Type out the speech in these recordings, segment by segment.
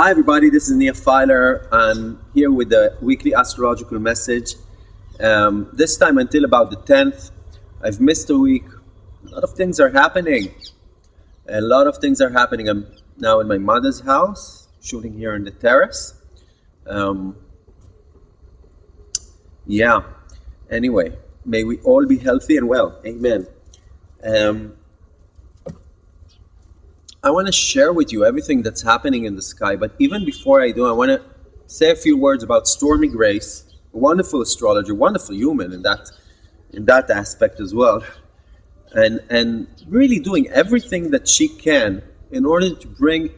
Hi everybody, this is Nir Filer. I'm here with the weekly astrological message. Um, this time until about the 10th, I've missed a week. A lot of things are happening. A lot of things are happening. I'm now in my mother's house, shooting here on the terrace. Um, yeah, anyway, may we all be healthy and well. Amen. Um, I want to share with you everything that's happening in the sky. But even before I do, I want to say a few words about Stormie Grace, a wonderful astrologer, wonderful human in that in that aspect as well, and and really doing everything that she can in order to bring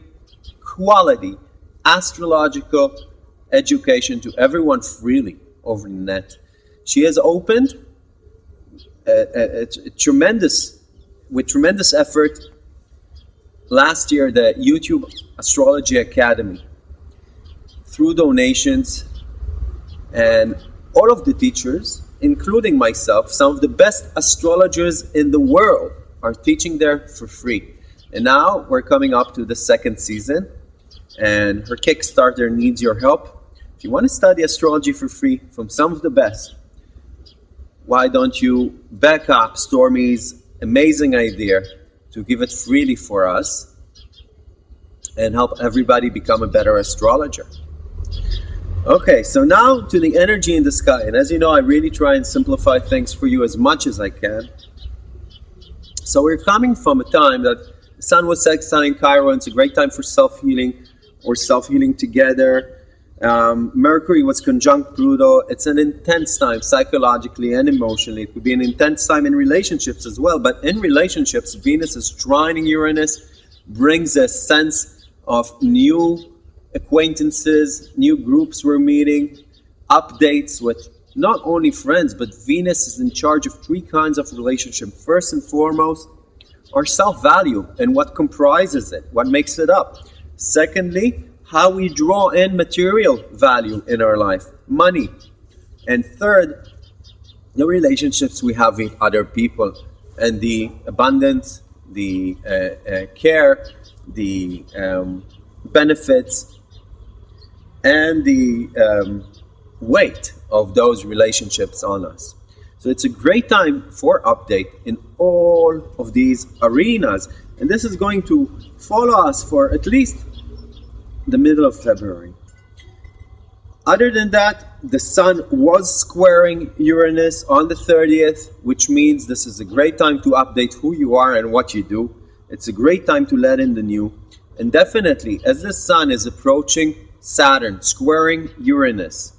quality astrological education to everyone freely over the net. She has opened a, a, a tremendous, with tremendous effort, last year the YouTube Astrology Academy through donations and all of the teachers, including myself, some of the best astrologers in the world are teaching there for free. And now we're coming up to the second season and her Kickstarter needs your help. If you want to study astrology for free from some of the best, why don't you back up Stormie's amazing idea to give it freely for us and help everybody become a better astrologer. Okay, so now to the energy in the sky. And as you know, I really try and simplify things for you as much as I can. So we're coming from a time that the sun was sextiling Chiron. It's a great time for self-healing or self-healing together. Um, Mercury was conjunct Pluto. It's an intense time psychologically and emotionally. It could be an intense time in relationships as well. But in relationships, Venus is trining Uranus, brings a sense of new acquaintances, new groups we're meeting, updates with not only friends, but Venus is in charge of three kinds of relationship. First and foremost, our self-value and what comprises it, what makes it up. Secondly, how we draw in material value in our life, money. And third, the relationships we have with other people and the abundance, the uh, uh, care, the um, benefits, and the um, weight of those relationships on us. So it's a great time for update in all of these arenas. And this is going to follow us for at least the middle of February. Other than that, the Sun was squaring Uranus on the 30th, which means this is a great time to update who you are and what you do. It's a great time to let in the new. And definitely, as the Sun is approaching Saturn, squaring Uranus,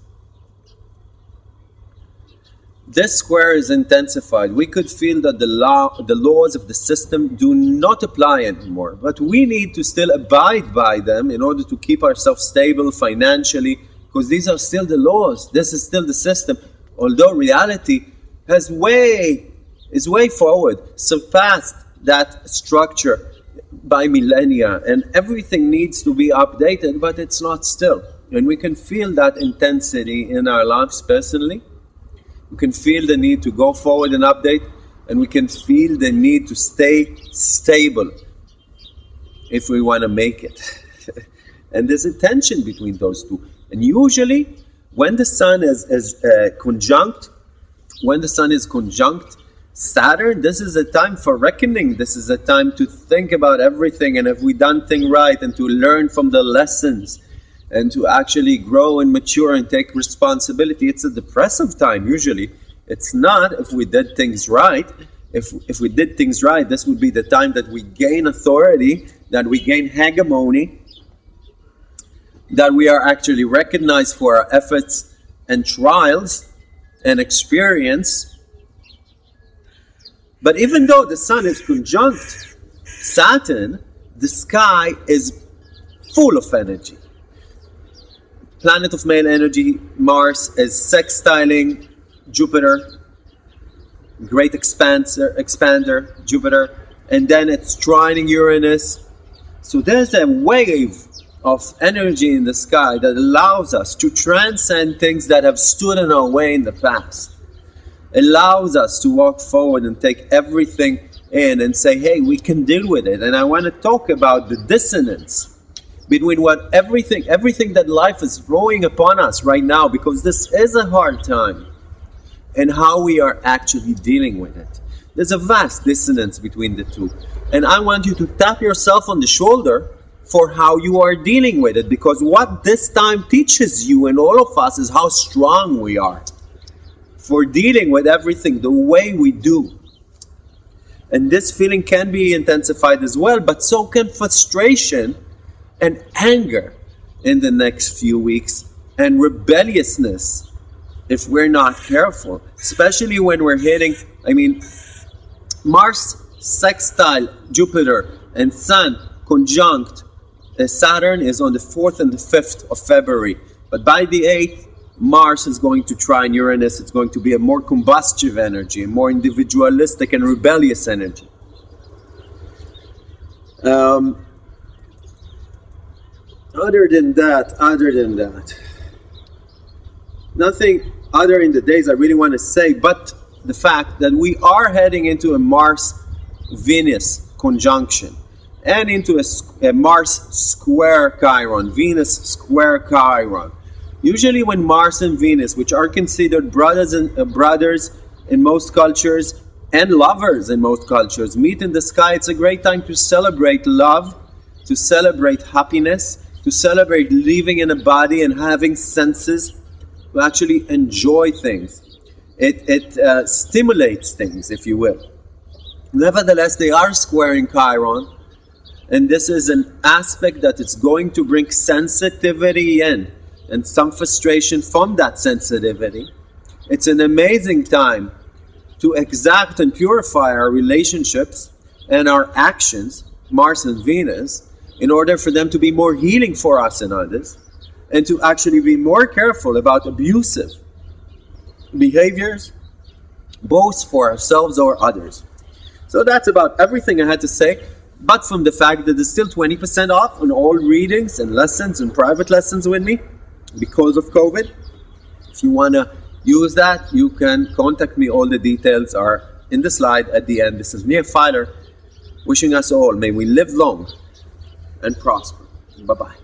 this square is intensified. We could feel that the law, the laws of the system do not apply anymore, but we need to still abide by them in order to keep ourselves stable financially, because these are still the laws. This is still the system. Although reality has way, is way forward, surpassed that structure by millennia, and everything needs to be updated, but it's not still. And we can feel that intensity in our lives personally we can feel the need to go forward and update and we can feel the need to stay stable if we want to make it. and there's a tension between those two. And usually when the sun is, is uh, conjunct, when the sun is conjunct Saturn, this is a time for reckoning. This is a time to think about everything and have we done thing right and to learn from the lessons and to actually grow and mature and take responsibility. It's a depressive time usually. It's not if we did things right. If, if we did things right, this would be the time that we gain authority, that we gain hegemony, that we are actually recognized for our efforts and trials and experience. But even though the sun is conjunct Saturn, the sky is full of energy planet of male energy, Mars, is sextiling Jupiter, great expander, expander, Jupiter, and then it's trining Uranus. So there's a wave of energy in the sky that allows us to transcend things that have stood in our way in the past. Allows us to walk forward and take everything in and say, hey, we can deal with it. And I want to talk about the dissonance between what everything everything that life is throwing upon us right now because this is a hard time and how we are actually dealing with it. There's a vast dissonance between the two. And i want you to tap yourself on the shoulder for how you are dealing with it because what this time teaches you and all of us is how strong we are for dealing with everything the way we do. And this feeling can be intensified as well but so can frustration and anger in the next few weeks and rebelliousness if we're not careful, especially when we're hitting, I mean, Mars sextile Jupiter and Sun conjunct uh, Saturn is on the 4th and the 5th of February. But by the 8th, Mars is going to trine Uranus. It's going to be a more combustive energy, a more individualistic and rebellious energy. Um, other than that, other than that, nothing other in the days I really want to say, but the fact that we are heading into a Mars Venus conjunction and into a, a, Mars square Chiron, Venus square Chiron. Usually, when Mars and Venus, which are considered brothers and uh, brothers in most cultures and lovers in most cultures, meet in the sky, it's a great time to celebrate love, to celebrate happiness, to celebrate living in a body and having senses to actually enjoy things. It, it uh, stimulates things, if you will. Nevertheless, they are squaring Chiron, and this is an aspect that it's going to bring sensitivity in and some frustration from that sensitivity. It's an amazing time to exact and purify our relationships and our actions, Mars and Venus, in order for them to be more healing for us and others, and to actually be more careful about abusive behaviors, both for ourselves or others. So that's about everything I had to say, but from the fact that there's still 20% off on all readings and lessons and private lessons with me because of COVID. If you want to use that, you can contact me. All the details are in the slide at the end. This is Nir Filer wishing us all, may we live long and prosper. Bye bye.